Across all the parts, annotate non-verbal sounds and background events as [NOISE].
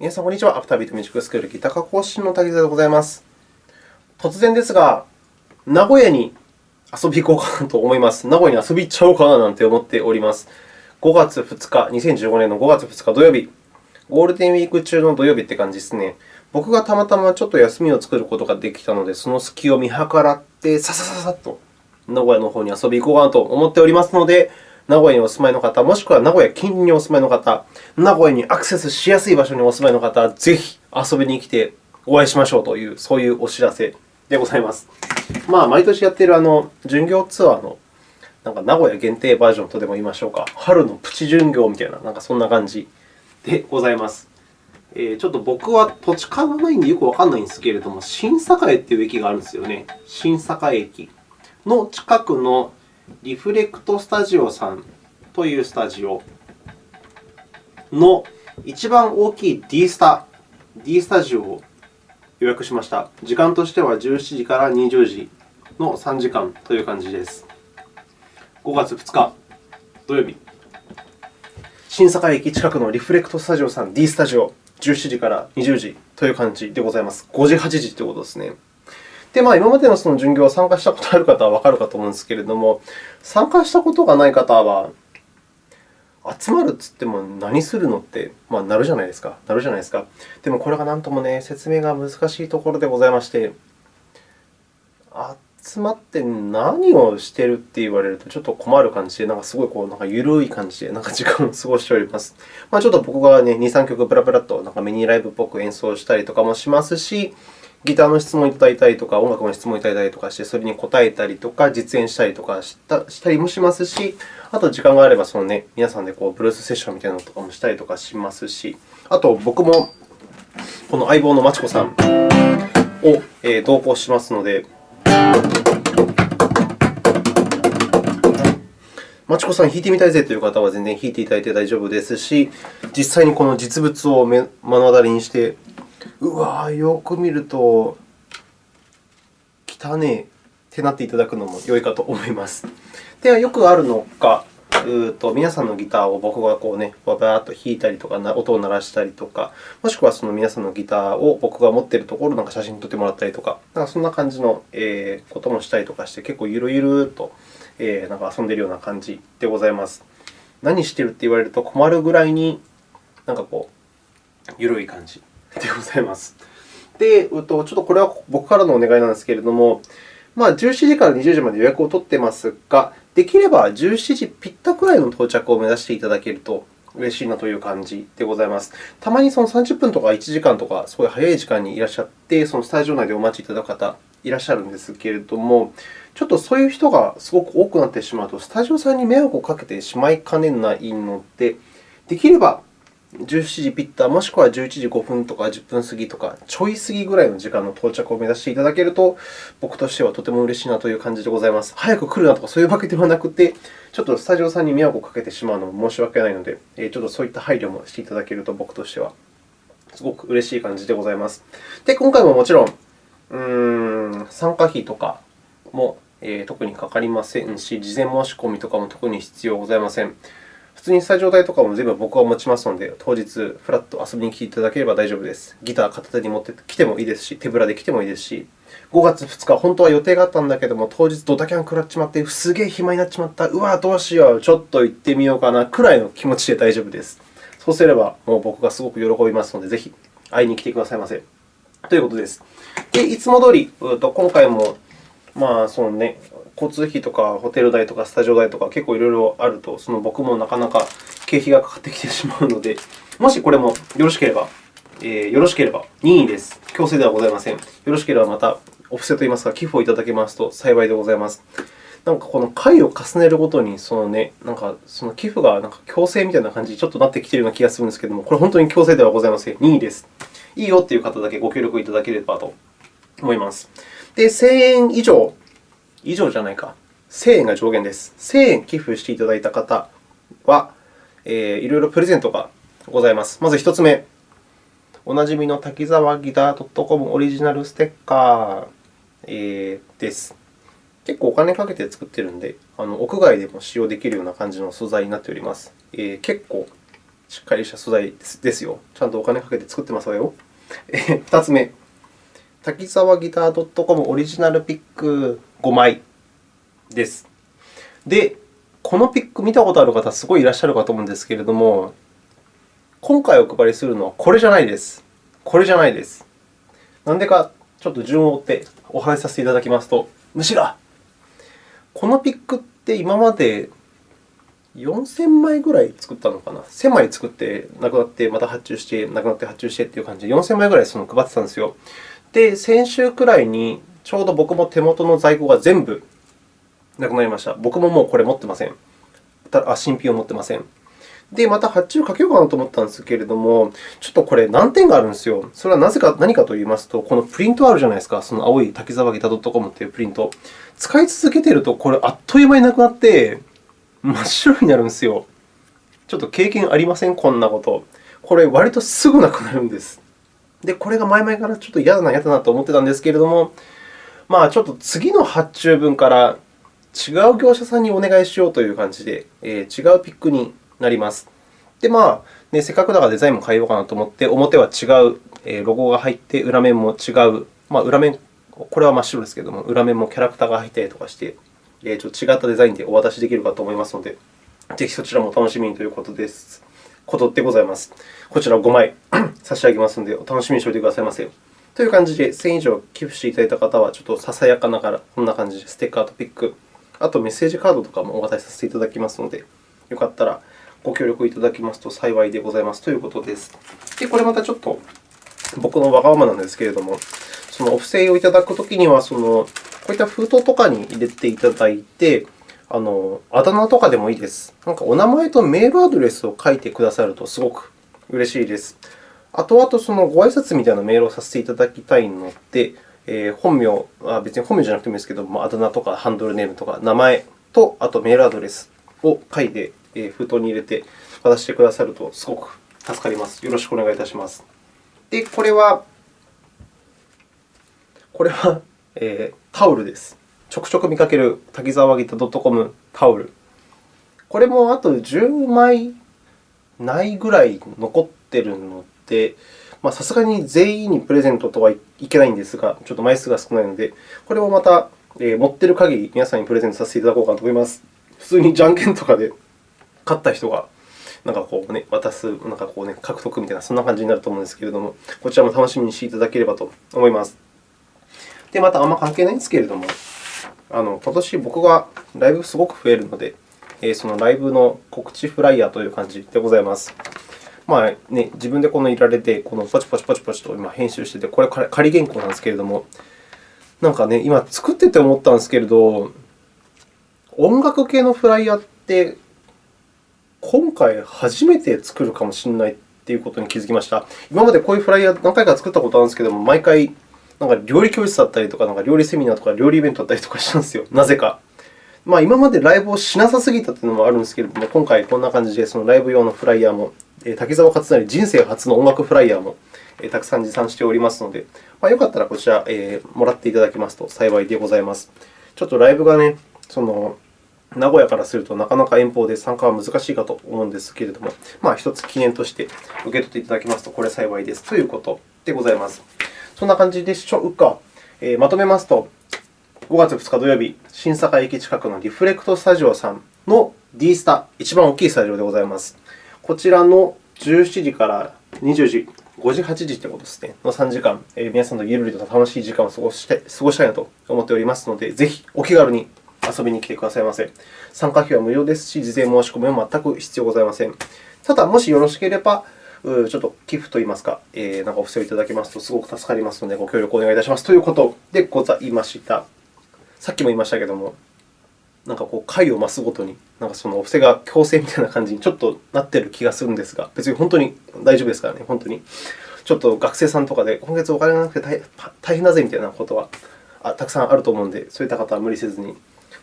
皆さん、こんにちは。アフタービートミュージックスクールギター科講師の滝沢でございます。突然ですが、名古屋に遊び行こうかなと思います。名古屋に遊び行っちゃおうかななんて思っております。5月2日、2015年の5月2日土曜日、ゴールデンウィーク中の土曜日って感じですね。僕がたまたまちょっと休みを作ることができたので、その隙を見計らって、ささささっと名古屋の方に遊び行こうかなと思っておりますので、名古屋にお住まいの方、もしくは名古屋近隣にお住まいの方、名古屋にアクセスしやすい場所にお住まいの方、ぜひ遊びに来てお会いしましょうという、そういうお知らせでございます。まあ、毎年やっているあの巡業ツアーのなんか名古屋限定バージョンとでも言いましょうか、春のプチ巡業みたいな、なんかそんな感じでございます。えー、ちょっと僕は土地勘がないんでよくわからないんですけれども、新栄という駅があるんですよね。新栄駅の近くのリフレクトスタジオさんというスタジオの一番大きい D スタ、D スタジオを予約しました。時間としては17時から20時の3時間という感じです。5月2日土曜日、新栄駅近くのリフレクトスタジオさん D スタジオ、17時から20時という感じでございます。5時、8時ということですね。で、まあ、今までのその巡業は参加したことある方はわかるかと思うんですけれども、参加したことがない方は、集まるといっても何するのって、まあ、なるじゃないですか。なるじゃないですか。でも、これがなんともね、説明が難しいところでございまして、集まって何をしてるって言われるとちょっと困る感じで、なんかすごいこうなんか緩い感じでなんか時間を過ごしております。まあ、ちょっと僕が、ね、2、3曲ブラブラとなんかミニライブっぽく演奏したりとかもしますし、ギターの質問をいただいたりとか、音楽の質問をいただいたりとかして、それに答えたりとか、実演したりとかしたしたりもしますし、あと時間があればその、ね、皆さんでこうブルースセッションみたいなのとかもしたりとかしますし、あと僕もこの相棒のまちこさんを同行しますので、まちこさん、弾いてみたいぜという方は全然弾いていただいて大丈夫ですし、実際にこの実物を目の当たりにして、うわよく見ると、汚ねえってなっていただくのも良いかと思います。では、よくあるのが、うと皆さんのギターを僕がこう、ね、バーッと弾いたりとか、音を鳴らしたりとか、もしくはその皆さんのギターを僕が持っているところを写真撮ってもらったりとか、なんかそんな感じのこともしたりとかして、結構ゆるゆるとえー、なんか遊んでいるような感じでございます。何してるって言われると困るぐらいに、なんかこう、緩い感じでございます。で、ちょっとこれは僕からのお願いなんですけれども、まあ、17時から20時まで予約を取っていますが、できれば17時ぴったくらいの到着を目指していただけると嬉しいなという感じでございます。たまにその30分とか1時間とか、すごい早い時間にいらっしゃって、そのスタジオ内でお待ちいただく方いらっしゃるんですけれども、ちょっとそういう人がすごく多くなってしまうと、スタジオさんに迷惑をかけてしまいかねないので、できれば17時ピッタ、もしくは11時5分とか10分過ぎとか、ちょい過ぎぐらいの時間の到着を目指していただけると、僕としてはとても嬉しいなという感じでございます。早く来るなとかそういうわけではなくて、ちょっとスタジオさんに迷惑をかけてしまうのも申し訳ないので、ちょっとそういった配慮もしていただけると、僕としてはすごく嬉しい感じでございます。で、今回ももちろん、うーん参加費とかも、特にかかりませんし、事前申し込みとかも特に必要ございません。普通にスタジオ代とかも全部僕が持ちますので、当日フラッと遊びに来ていただければ大丈夫です。ギター片手に持ってきてもいいですし、手ぶらで来てもいいですし、5月2日、本当は予定があったんだけども、当日ドタキャン食らっちまって、すげえ暇になっちまった、うわ、どうしよう、ちょっと行ってみようかなくらいの気持ちで大丈夫です。そうすれば、もう僕がすごく喜びますので、ぜひ会いに来てくださいませ。ということです。で、いつも通り、今回もまあ、そのね、交通費とかホテル代とかスタジオ代とか結構いろいろあると、その僕もなかなか経費がかかってきてしまうので、[LAUGHS] もしこれもよろしければ、えー、よろしければ任意です。強制ではございません。よろしければまたお布施といいますか、寄付をいただけますと幸いでございます。なんかこの回を重ねるごとに、そのね、なんかその寄付がなんか強制みたいな感じにちょっとなってきているような気がするんですけれども、これ本当に強制ではございません。任意です。いいよという方だけご協力いただければと思います。で、1000円以上以上じゃないか。1000円が上限です。1000円寄付していただいた方は、えー、いろいろプレゼントがございます。まず1つ目。おなじみの滝沢ギター .com オリジナルステッカー、えー、です。結構お金かけて作っているので、あの屋外でも使用できるような感じの素材になっております。えー、結構しっかりした素材ですよ。ちゃんとお金かけて作ってますわよ。2つ目、滝沢ギター .com オリジナルピック5枚です。で、このピック見たことある方、すごいいらっしゃるかと思うんですけれども、今回お配りするのはこれじゃないです。これじゃないです。なんでか、ちょっと順を追ってお話しさせていただきますと、むしろ、このピックって今まで4000枚ぐらい作ったのかな？1000枚作ってなくなって、また発注して、なくなって発注してという感じで、4000枚ぐらいその配ってたんですよ。で、先週くらいに、ちょうど僕も手元の在庫が全部なくなりました。僕ももうこれ持ってません。あ新品を持ってません。で、また発注かけようかなと思ったんですけれども、ちょっとこれ難点があるんですよ。それはなぜか何かと言いますと、このプリントあるじゃないですか。その青い滝沢ギタ .com というプリント。使い続けていると、これあっという間になくなって、真っ白になるんですよ。ちょっと経験ありません？こんなこと。これ、割とすぐなくなるんです。で、これが前々からちょっと嫌だな、嫌だなと思ってたんですけれども、まあ、ちょっと次の発注分から違う業者さんにお願いしようという感じで、えー、違うピックになります。で、まあね、せっかくだからデザインも変えようかなと思って、表は違う、えロゴが入って、裏面も違う、まあ、裏面、これは真っ白ですけれども、裏面もキャラクターが入ったりとかして、えちょっと違ったデザインでお渡しできるかと思いますので、ぜひそちらも楽しみにということです。ことでございます。こちら5枚 [CLEARS THROAT] 差し上げますので、お楽しみにしておいてくださいませ。という感じで、1000以上寄付していただいた方は、ちょっとささやかながら、こんな感じでステッカーとピック、あとメッセージカードとかもお渡しさせていただきますので、よかったらご協力いただきますと幸いでございますということです。で、これまたちょっと僕のわがままなんですけれども、そのお布施をいただくときには、そのこういった封筒とかに入れていただいて、あのあだ名とかでもいいです。なんかお名前とメールアドレスを書いてくださるとすごく嬉しいです。あとあと、そのご挨拶みたいなメールをさせていただきたいので、えー、本名は別に本名じゃなくてもいいですけど、まああだ名とかハンドルネームとか名前と、あとメールアドレスを書いて封筒に入れて渡してくださるとすごく助かります。よろしくお願いいたします。で、これは、これは、えー、タオルです。ちょくちょく見かける滝沢ギタ .com タオル。これもあと10枚ないぐらい残っているので、さすがに全員にプレゼントとはいけないんですが、ちょっと枚数が少ないので、これもまた、持っている限り皆さんにプレゼントさせていただこうかなと思います。普通にじゃんけんとかで勝った人がなんかこう、ね、渡す、なんかこう、ね、獲得みたいな、そんな感じになると思うんですけれども、こちらも楽しみにしていただければと思います。で、またあんま関係ないんですけれども、あの今年僕がライブすごく増えるので、そのライブの告知フライヤーという感じでございます。まあね、自分でこのいられて、このポチポチポチポチと今編集してて、これ仮原稿なんですけれども、なんかね、今作ってて思ったんですけれど、音楽系のフライヤーって今回初めて作るかもしれないということに気づきました。今までこういうフライヤー何回か作ったことあるんですけれども、毎回なんか料理教室だったりとか、なんか料理セミナーとか料理イベントだったりとかしたんですよ、なぜか。まあ、今までライブをしなさすぎたというのもあるんですけれども、今回こんな感じでそのライブ用のフライヤーも、滝沢勝成人生初の音楽フライヤーもたくさん持参しておりますので、まあ、よかったらこちら、えー、もらっていただけますと幸いでございます。ちょっとライブがね、その名古屋からするとなかなか遠方で参加は難しいかと思うんですけれども、まあ、一つ記念として受け取っていただけますと、これ幸いですということでございます。そんな感じでしょうか。えー、まとめますと、5月2日土曜日、新坂駅近くのリフレクトスタジオさんの D スタ、一番大きいスタジオでございます。こちらの17時から20時、5時、8時ということですね、の3時間、えー、皆さんとゆるりと楽しい時間を過ごして過ごしたいなと思っておりますので、ぜひお気軽に遊びに来てくださいませ。参加費は無料ですし、事前申し込みは全く必要ございません。ただ、もしよろしければ、ちょっと寄付といいますか、えー、なんかお布施をいただけますとすごく助かりますので、ご協力をお願いいたしますということでございました。さっきも言いましたけれども、なんかこう回を増すごとに、なんかそのお布施が強制みたいな感じにちょっとなっている気がするんですが、別に本当に大丈夫ですからね、本当に。ちょっと学生さんとかで、今月お金がなくて大変だぜみたいなことはたくさんあると思うので、そういった方は無理せずに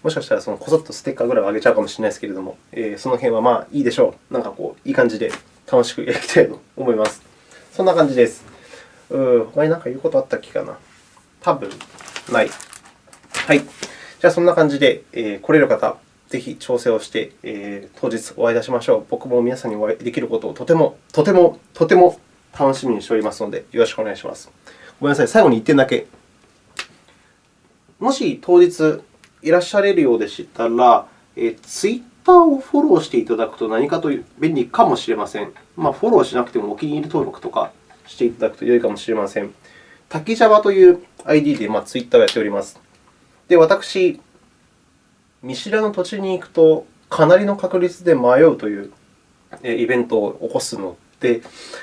もしかしたらそのこそっとステッカーぐらいはあげちゃうかもしれないですけれども、えー、その辺はまあいいでしょう。なんかこう、いい感じで楽しくやりたいと思います。そんな感じです。うー他に何か言うことあったっけかな多分ない。はい。じゃあ、そんな感じで、えー、来れる方、ぜひ調整をして、えー、当日お会いいたしましょう。僕も皆さんにお会いできることをとても、とても、とても楽しみにしておりますので、よろしくお願いします。ごめんなさい、最後に1点だけ。もし当日いらっしゃれるようでしたら、えー、Twitter をフォローしていただくと何かと便利かもしれません。まあ、フォローしなくてもお気に入り登録とかしていただくと良いかもしれません。滝 Java という ID で、まあ、Twitter をやっております。で、私、見知らぬ土地に行くと、かなりの確率で迷うというイベントを起こすので、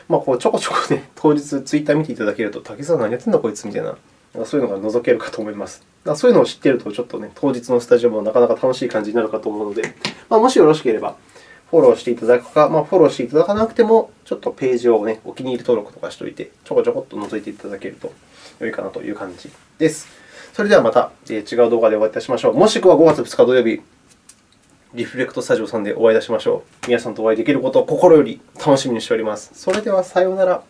まあ、こうちょこちょこ、ね、[LAUGHS] 当日ツイッター見ていただけると、竹さん何やってんだこいつみたいな、そういうのが覗けるかと思います。そういうのを知っていると、ちょっとね、当日のスタジオもなかなか楽しい感じになるかと思うので、まあ、もしよろしければ、フォローしていただくか、まあ、フォローしていただかなくても、ちょっとページを、ね、お気に入り登録とかしておいて、ちょこちょこっと覗いていただけると良いかなという感じです。それではまた違う動画でお会いいたしましょう。もしくは5月2日土曜日、リフレクトスタジオさんでお会いいたしましょう。皆さんとお会いできることを心より楽しみにしております。それではさようなら。